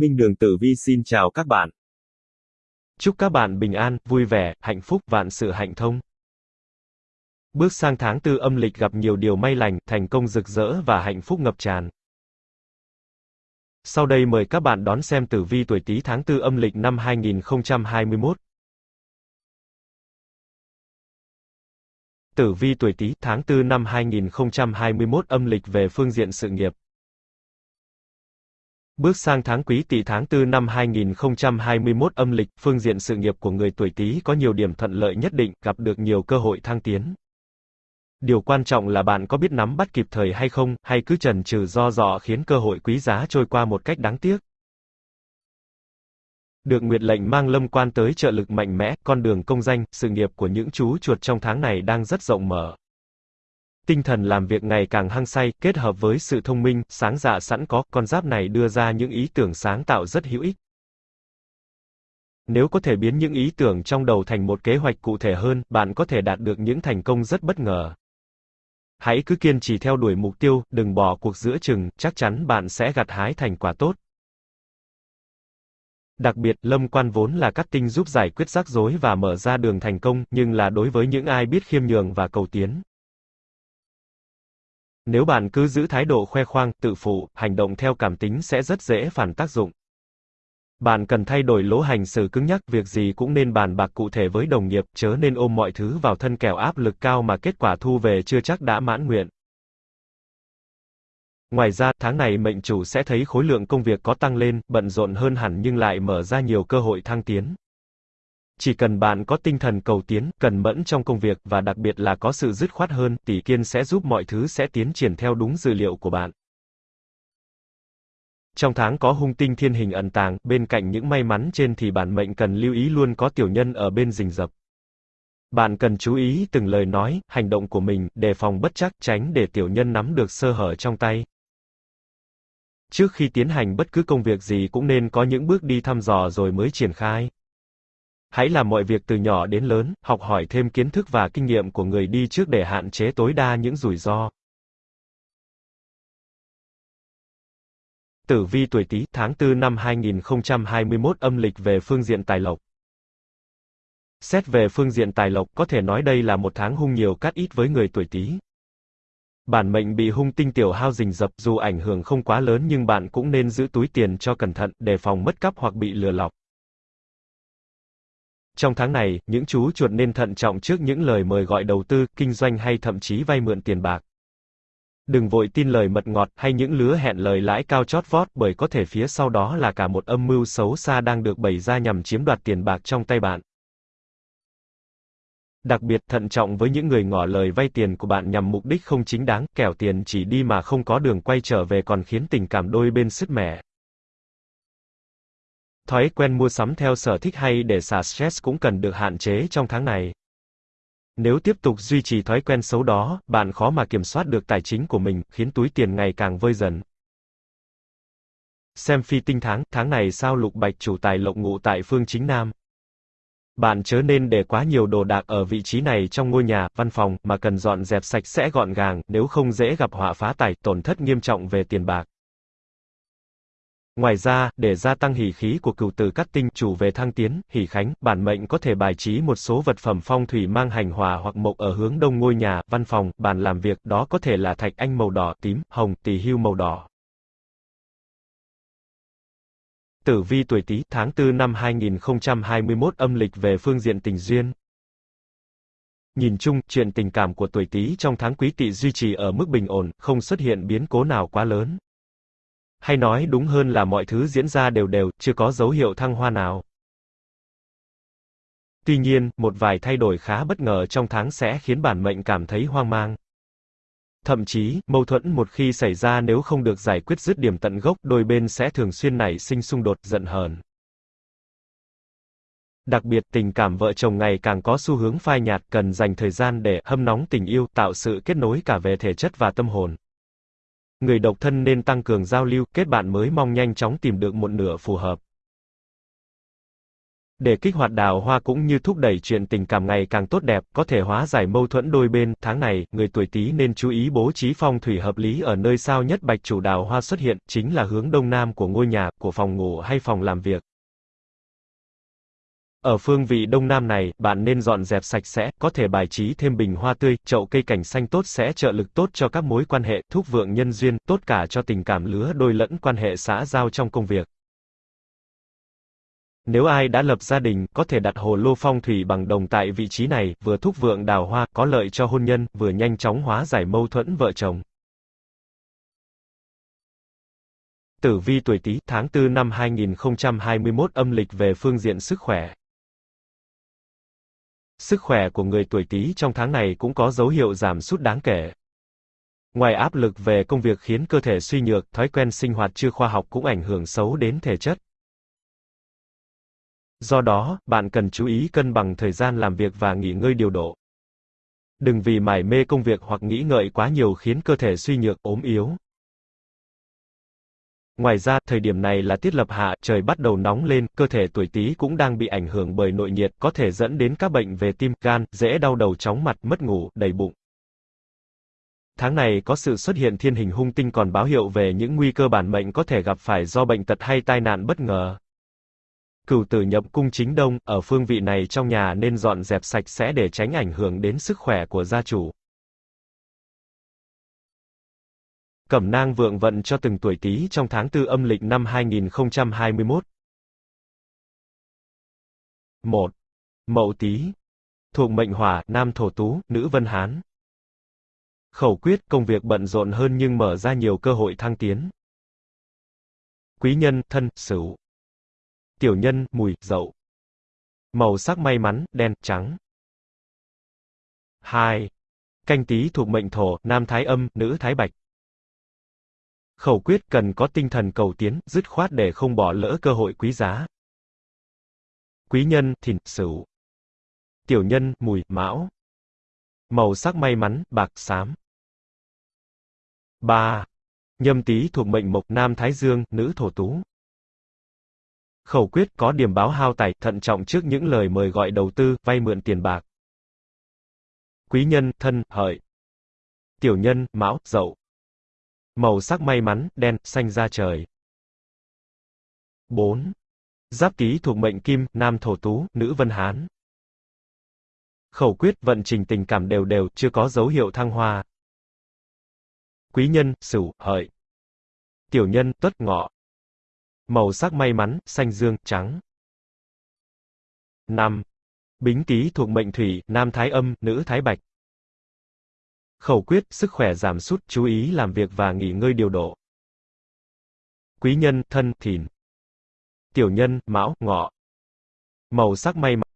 Minh Đường Tử Vi xin chào các bạn. Chúc các bạn bình an, vui vẻ, hạnh phúc, vạn sự hạnh thông. Bước sang tháng tư âm lịch gặp nhiều điều may lành, thành công rực rỡ và hạnh phúc ngập tràn. Sau đây mời các bạn đón xem tử vi tuổi Tý tháng tư âm lịch năm 2021. Tử vi tuổi Tý tháng 4 năm 2021 âm lịch về phương diện sự nghiệp. Bước sang tháng Quý Tỵ tháng 4 năm 2021 âm lịch, phương diện sự nghiệp của người tuổi Tý có nhiều điểm thuận lợi nhất định, gặp được nhiều cơ hội thăng tiến. Điều quan trọng là bạn có biết nắm bắt kịp thời hay không, hay cứ chần chừ do dọ khiến cơ hội quý giá trôi qua một cách đáng tiếc. Được Nguyệt lệnh mang lâm quan tới trợ lực mạnh mẽ, con đường công danh, sự nghiệp của những chú chuột trong tháng này đang rất rộng mở. Tinh thần làm việc ngày càng hăng say, kết hợp với sự thông minh, sáng dạ sẵn có, con giáp này đưa ra những ý tưởng sáng tạo rất hữu ích. Nếu có thể biến những ý tưởng trong đầu thành một kế hoạch cụ thể hơn, bạn có thể đạt được những thành công rất bất ngờ. Hãy cứ kiên trì theo đuổi mục tiêu, đừng bỏ cuộc giữa chừng, chắc chắn bạn sẽ gặt hái thành quả tốt. Đặc biệt, lâm quan vốn là các tinh giúp giải quyết rắc rối và mở ra đường thành công, nhưng là đối với những ai biết khiêm nhường và cầu tiến. Nếu bạn cứ giữ thái độ khoe khoang, tự phụ, hành động theo cảm tính sẽ rất dễ phản tác dụng. Bạn cần thay đổi lỗ hành xử cứng nhắc, việc gì cũng nên bàn bạc cụ thể với đồng nghiệp, chớ nên ôm mọi thứ vào thân kẻo áp lực cao mà kết quả thu về chưa chắc đã mãn nguyện. Ngoài ra, tháng này mệnh chủ sẽ thấy khối lượng công việc có tăng lên, bận rộn hơn hẳn nhưng lại mở ra nhiều cơ hội thăng tiến. Chỉ cần bạn có tinh thần cầu tiến, cần mẫn trong công việc và đặc biệt là có sự dứt khoát hơn, tỷ kiên sẽ giúp mọi thứ sẽ tiến triển theo đúng dữ liệu của bạn. Trong tháng có hung tinh thiên hình ẩn tàng, bên cạnh những may mắn trên thì bản mệnh cần lưu ý luôn có tiểu nhân ở bên rình rập. Bạn cần chú ý từng lời nói, hành động của mình, đề phòng bất chắc, tránh để tiểu nhân nắm được sơ hở trong tay. Trước khi tiến hành bất cứ công việc gì cũng nên có những bước đi thăm dò rồi mới triển khai. Hãy làm mọi việc từ nhỏ đến lớn, học hỏi thêm kiến thức và kinh nghiệm của người đi trước để hạn chế tối đa những rủi ro. Tử vi tuổi Tý, tháng 4 năm 2021 âm lịch về phương diện tài lộc. Xét về phương diện tài lộc, có thể nói đây là một tháng hung nhiều cát ít với người tuổi Tý. Bản mệnh bị hung tinh tiểu hao rình rập, dù ảnh hưởng không quá lớn nhưng bạn cũng nên giữ túi tiền cho cẩn thận, đề phòng mất cắp hoặc bị lừa lọc. Trong tháng này, những chú chuột nên thận trọng trước những lời mời gọi đầu tư, kinh doanh hay thậm chí vay mượn tiền bạc. Đừng vội tin lời mật ngọt hay những lứa hẹn lời lãi cao chót vót bởi có thể phía sau đó là cả một âm mưu xấu xa đang được bày ra nhằm chiếm đoạt tiền bạc trong tay bạn. Đặc biệt thận trọng với những người ngỏ lời vay tiền của bạn nhằm mục đích không chính đáng, kẻo tiền chỉ đi mà không có đường quay trở về còn khiến tình cảm đôi bên sứt mẻ. Thói quen mua sắm theo sở thích hay để xả stress cũng cần được hạn chế trong tháng này. Nếu tiếp tục duy trì thói quen xấu đó, bạn khó mà kiểm soát được tài chính của mình, khiến túi tiền ngày càng vơi dần. Xem phi tinh tháng, tháng này sao lục bạch chủ tài lộc ngụ tại phương chính nam. Bạn chớ nên để quá nhiều đồ đạc ở vị trí này trong ngôi nhà, văn phòng, mà cần dọn dẹp sạch sẽ gọn gàng, nếu không dễ gặp họa phá tài, tổn thất nghiêm trọng về tiền bạc. Ngoài ra, để gia tăng hỉ khí của cửu tử cát tinh, chủ về thăng tiến, hỉ khánh, bản mệnh có thể bài trí một số vật phẩm phong thủy mang hành hòa hoặc mộc ở hướng đông ngôi nhà, văn phòng, bàn làm việc, đó có thể là thạch anh màu đỏ, tím, hồng, tỳ hưu màu đỏ. Tử vi tuổi Tý, tháng 4 năm 2021 âm lịch về phương diện tình duyên. Nhìn chung, chuyện tình cảm của tuổi Tý trong tháng Quý Tỵ duy trì ở mức bình ổn, không xuất hiện biến cố nào quá lớn. Hay nói đúng hơn là mọi thứ diễn ra đều đều, chưa có dấu hiệu thăng hoa nào. Tuy nhiên, một vài thay đổi khá bất ngờ trong tháng sẽ khiến bản mệnh cảm thấy hoang mang. Thậm chí, mâu thuẫn một khi xảy ra nếu không được giải quyết dứt điểm tận gốc, đôi bên sẽ thường xuyên nảy sinh xung đột, giận hờn. Đặc biệt, tình cảm vợ chồng ngày càng có xu hướng phai nhạt, cần dành thời gian để hâm nóng tình yêu, tạo sự kết nối cả về thể chất và tâm hồn. Người độc thân nên tăng cường giao lưu, kết bạn mới mong nhanh chóng tìm được một nửa phù hợp. Để kích hoạt đào hoa cũng như thúc đẩy chuyện tình cảm ngày càng tốt đẹp, có thể hóa giải mâu thuẫn đôi bên, tháng này, người tuổi Tý nên chú ý bố trí phong thủy hợp lý ở nơi sao nhất bạch chủ đào hoa xuất hiện, chính là hướng đông nam của ngôi nhà, của phòng ngủ hay phòng làm việc. Ở phương vị đông nam này, bạn nên dọn dẹp sạch sẽ, có thể bài trí thêm bình hoa tươi, chậu cây cảnh xanh tốt sẽ trợ lực tốt cho các mối quan hệ, thúc vượng nhân duyên, tốt cả cho tình cảm lứa đôi lẫn quan hệ xã giao trong công việc. Nếu ai đã lập gia đình, có thể đặt hồ lô phong thủy bằng đồng tại vị trí này, vừa thúc vượng đào hoa, có lợi cho hôn nhân, vừa nhanh chóng hóa giải mâu thuẫn vợ chồng. Tử vi tuổi Tý, tháng 4 năm 2021 âm lịch về phương diện sức khỏe. Sức khỏe của người tuổi Tý trong tháng này cũng có dấu hiệu giảm sút đáng kể. Ngoài áp lực về công việc khiến cơ thể suy nhược, thói quen sinh hoạt chưa khoa học cũng ảnh hưởng xấu đến thể chất. Do đó, bạn cần chú ý cân bằng thời gian làm việc và nghỉ ngơi điều độ. Đừng vì mải mê công việc hoặc nghĩ ngợi quá nhiều khiến cơ thể suy nhược, ốm yếu. Ngoài ra, thời điểm này là tiết lập hạ, trời bắt đầu nóng lên, cơ thể tuổi Tý cũng đang bị ảnh hưởng bởi nội nhiệt, có thể dẫn đến các bệnh về tim, gan, dễ đau đầu chóng mặt, mất ngủ, đầy bụng. Tháng này có sự xuất hiện thiên hình hung tinh còn báo hiệu về những nguy cơ bản mệnh có thể gặp phải do bệnh tật hay tai nạn bất ngờ. Cửu tử nhập cung chính đông, ở phương vị này trong nhà nên dọn dẹp sạch sẽ để tránh ảnh hưởng đến sức khỏe của gia chủ. Cẩm nang vượng vận cho từng tuổi Tý trong tháng tư âm lịch năm 2021. 1. Mậu Tý. Thuộc mệnh Hỏa, nam thổ tú, nữ Vân Hán. Khẩu quyết, công việc bận rộn hơn nhưng mở ra nhiều cơ hội thăng tiến. Quý nhân, thân, Sửu. Tiểu nhân, Mùi, Dậu. Màu sắc may mắn, đen, trắng. 2. Canh Tý thuộc mệnh Thổ, nam Thái Âm, nữ Thái Bạch. Khẩu quyết cần có tinh thần cầu tiến, dứt khoát để không bỏ lỡ cơ hội quý giá. Quý nhân, thìn, sửu. Tiểu nhân, mùi, mão. Màu sắc may mắn, bạc, xám. 3. Nhâm tý thuộc mệnh mộc, nam thái dương, nữ thổ tú. Khẩu quyết có điểm báo hao tài, thận trọng trước những lời mời gọi đầu tư, vay mượn tiền bạc. Quý nhân, thân, hợi. Tiểu nhân, mão, dậu. Màu sắc may mắn, đen, xanh da trời. 4. Giáp ký thuộc mệnh kim, nam thổ tú, nữ vân hán. Khẩu quyết vận trình tình cảm đều đều, chưa có dấu hiệu thăng hoa. Quý nhân, sửu, hợi. Tiểu nhân, tuất ngọ. Màu sắc may mắn, xanh dương, trắng. 5. Bính ký thuộc mệnh thủy, nam thái âm, nữ thái bạch. Khẩu quyết, sức khỏe giảm sút, chú ý làm việc và nghỉ ngơi điều độ. Quý nhân, thân, thìn. Tiểu nhân, mão, ngọ. Màu sắc may mắn.